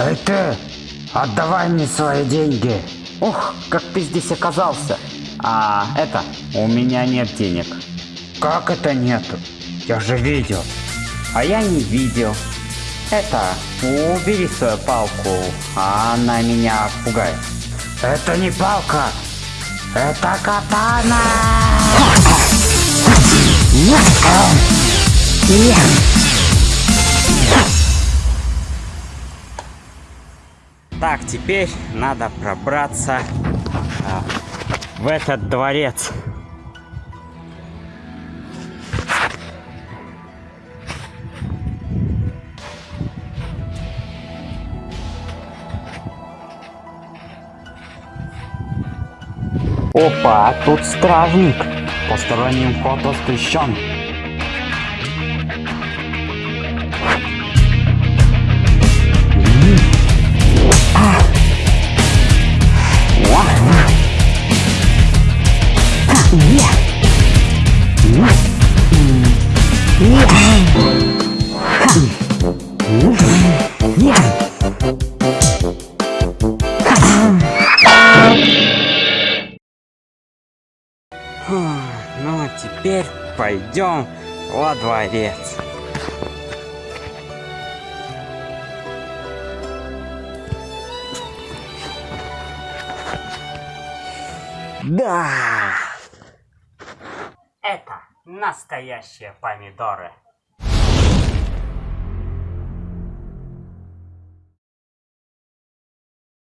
Эй ты, отдавай мне свои деньги. Ох, как ты здесь оказался. А, это, у меня нет денег. Как это нету? Я же видел. А я не видел. Это, убери свою палку, она меня пугает. Это не палка, это катана. Так, теперь надо пробраться а, в этот дворец. Опа, тут стражник. Посторонним вход воспрещен. Ну, а теперь пойдем во дворец. Да! Это настоящие помидоры.